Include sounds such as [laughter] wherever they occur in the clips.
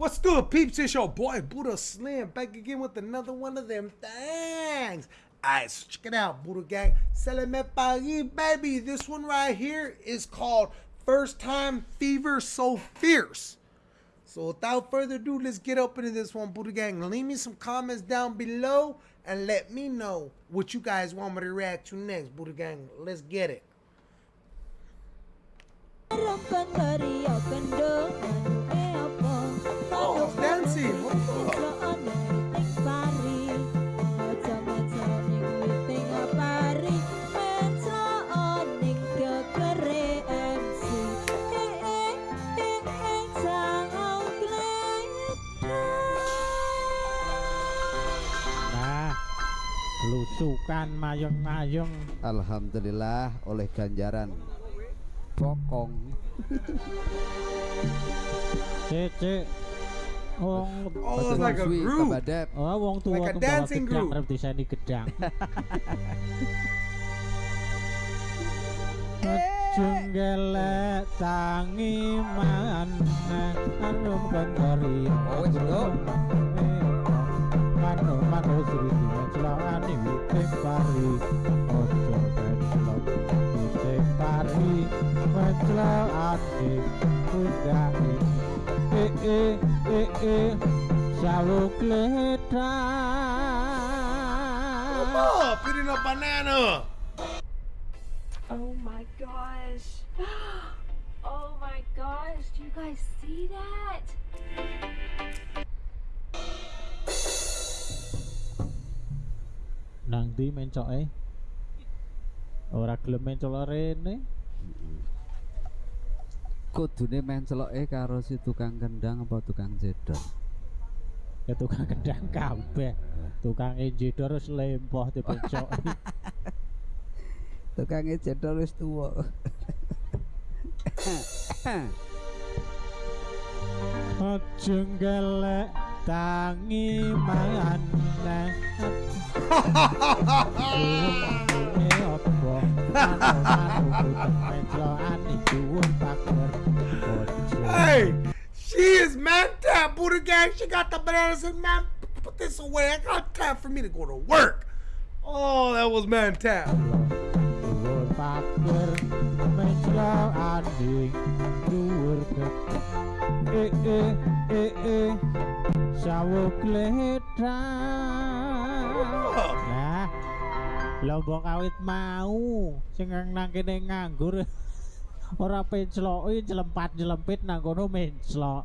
What's good, peeps? It's your boy Buddha Slim back again with another one of them things. Alright, so check it out, Buddha Gang. Se me Paris, baby. This one right here is called First Time Fever So Fierce. So without further ado, let's get up into this one, Buddha Gang. Leave me some comments down below and let me know what you guys want me to react to next, Buddha Gang. Let's get it. Mayung-mayung Alhamdulillah oleh ganjaran. Bokong. Cece wong Oh, like a group. oh wong tua Like a dancing gedang group. arep diseni gedang. [laughs] Junggelek tangi mana anum kantori Oh, wis, Bro. Mano mano sri celokane witing pari ojo pencelok witing pari mencelokane kudane saluk ledang up, oh, eating a banana. Oh my gosh. [gasps] Oh my gosh. Do you guys see that? Nang di mencoke ora gelem mencol rene kudune menceloke karo si tukang kendang apa tukang jedor ya tukang gedang kabeh. Tukang enjedor wis lempoh dipencoki [laughs] tukang jedor wis tuwa. Aja gelek tangi maneh Hey, she is man tap, Buddha Gang. She got the bananas and man, put this away. I got time for me to go to work. Oh, that was man dhuwur Eh eh eh eh lombok awit mau sing nang kene nganggur [laughs] ora pencloki jelempat-jelempit nang kono menclok.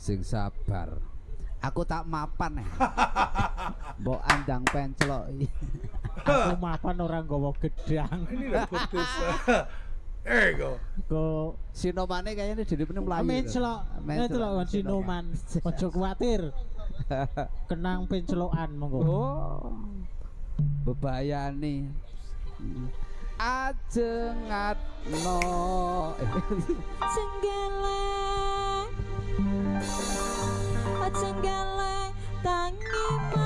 sing sabar aku tak mapan ya [laughs] mbok andang penceloki Aku mapan ora nggawa gedang. You go. Go sinomane kayaknya jadi bener melayu menclok. Menclok kon sinuman. [laughs] Ojo kuwatir. kenang pencelokan monggo. Oh. Bebayani. Ajeng atno senggala [laughs] senggala tangi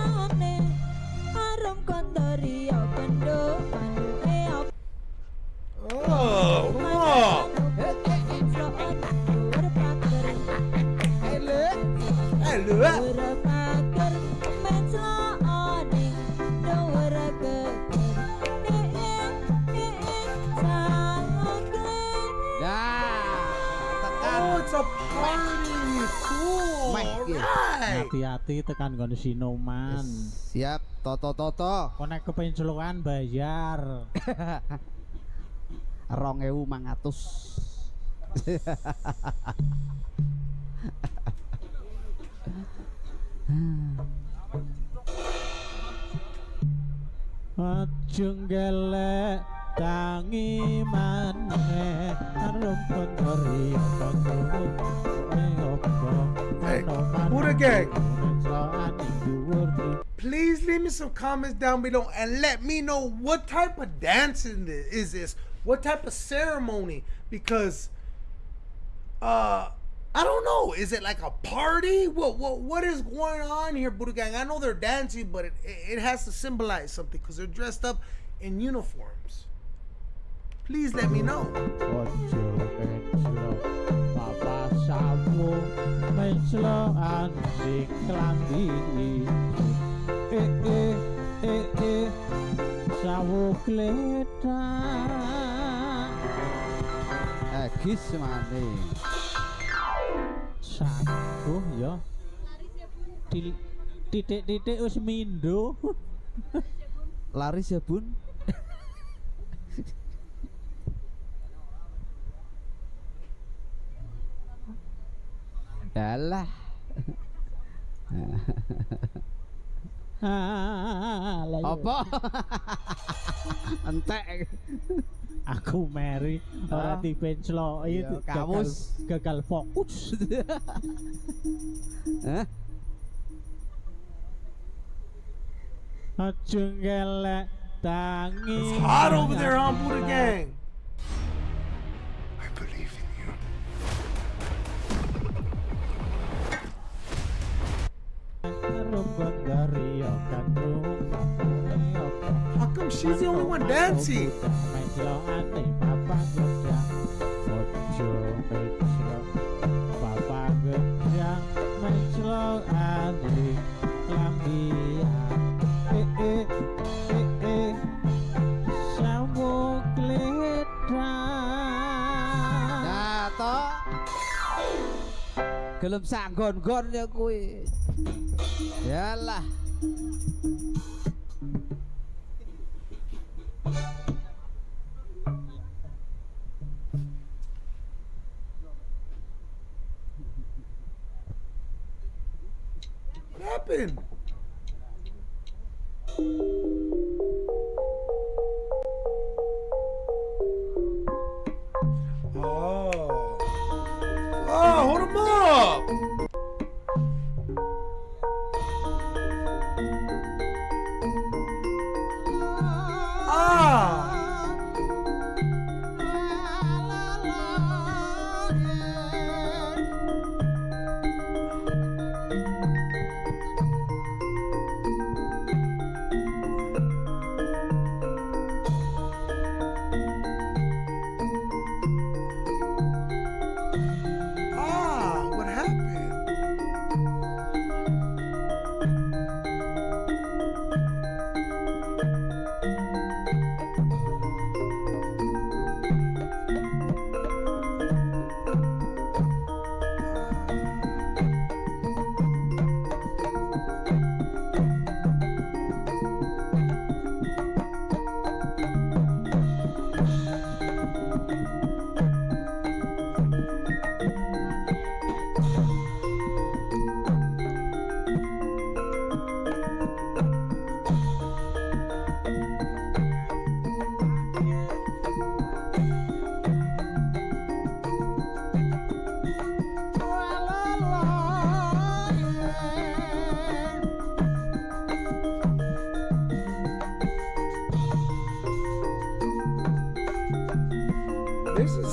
hati-hati tekan gon sinoman. Yes, siap toto toto. Konek ke penculukan bayar. [laughs] Rong ewu mangatus. [laughs] Ajeng gelek tangi maneh arep pondori kok kok ayo kok ora Please leave me some comments down below and let me know what type of dancing is this? What type of ceremony? Because uh I don't know. Is it like a party? What what what is going on here, Buddha Gang? I know they're dancing, but it it has to symbolize something because they're dressed up in uniforms. Please let me know. sapu menclok anjing klambi e e eh eh sawu kleta eh, eh kis eh, mane. Sapu ya. Titik-titik wis mindo. Laris laris ya, bun. [laughs] Yalah. Ah, lah ya. Apa? [laughs] Entek. aku Mary ora Ah. dipencloki Iya, gagal, kamus. gagal fokus [laughs] Hah? aja ngelek tangi It's hot over there on she's the only one dancing? Nah, toh. Gelem sanggon-gon ya kuwi. Yalah.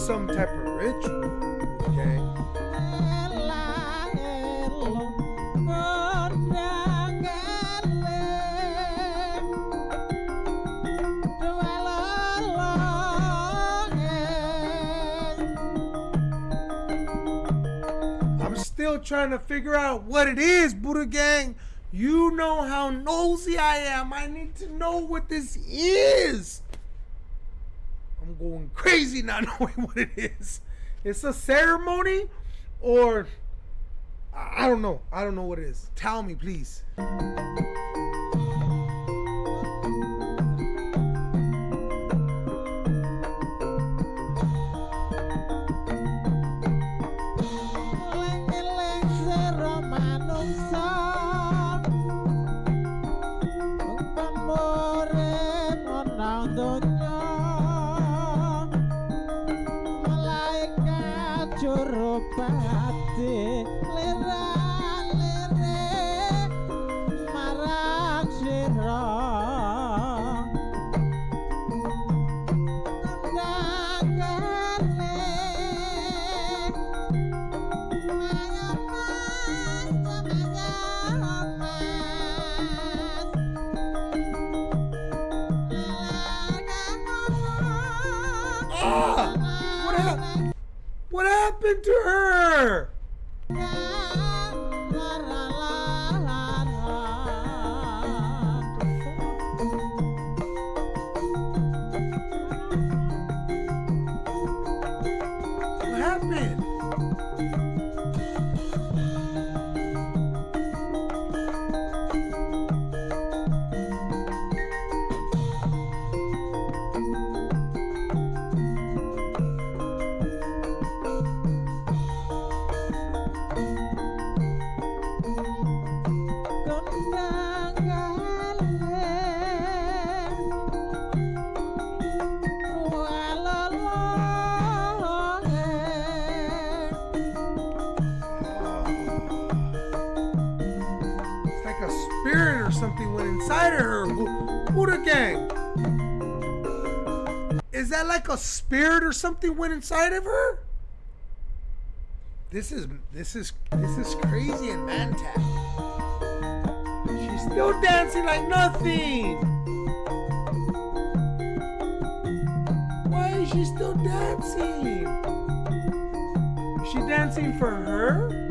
Some type of ritual, gang. I'm still trying to figure out what it is, Buddha Gang. You know how nosy I am. I need to know what this is. Going crazy not [laughs] knowing what it is. It's a ceremony or I don't know. I don't know what it is. Tell me, please. Buddha gang. Is that like a spirit or something went inside of her? This is this is this is crazy in Mantat. She's still dancing like nothing. Why is she still dancing? Is she dancing for her?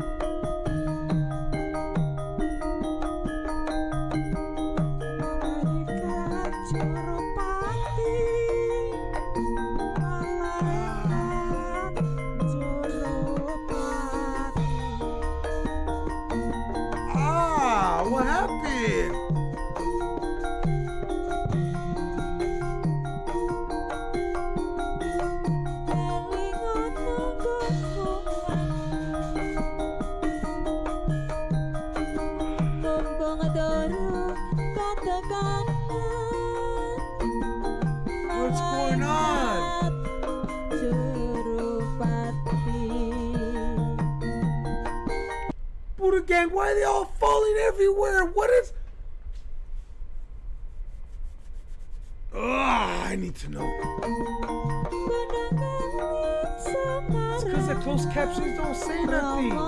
What's going on? Gang, why are they all falling everywhere? What is. Ugh, I need to know. It's because the closed captions don't say nothing.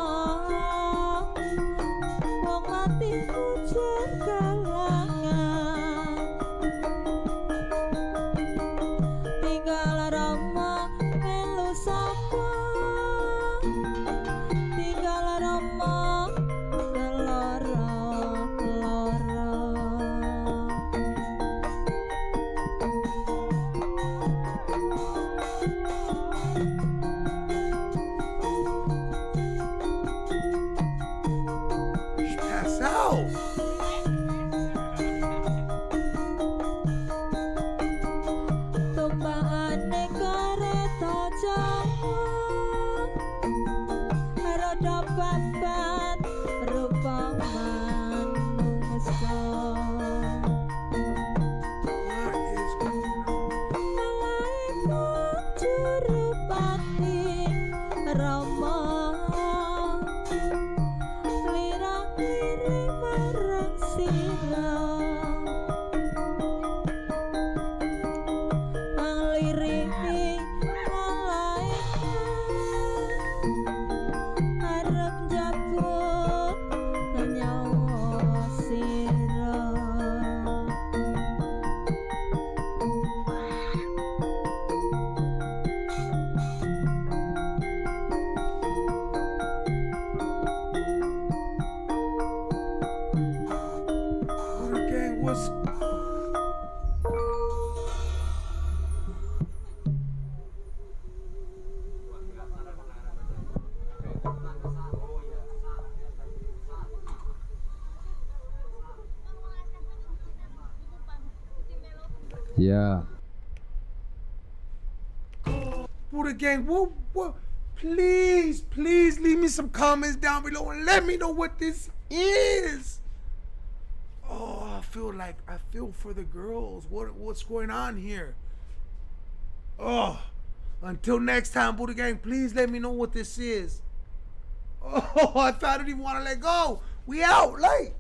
Ya, Buddha gang, what, what? Please, please leave me some comments down below and let me know what this is. Oh, I feel like I feel for the girls. What what's going on here? Oh, until next time, Buddha gang, please let me know what this is. Oh, [laughs] I thought I didn't even want to let go. We out, like.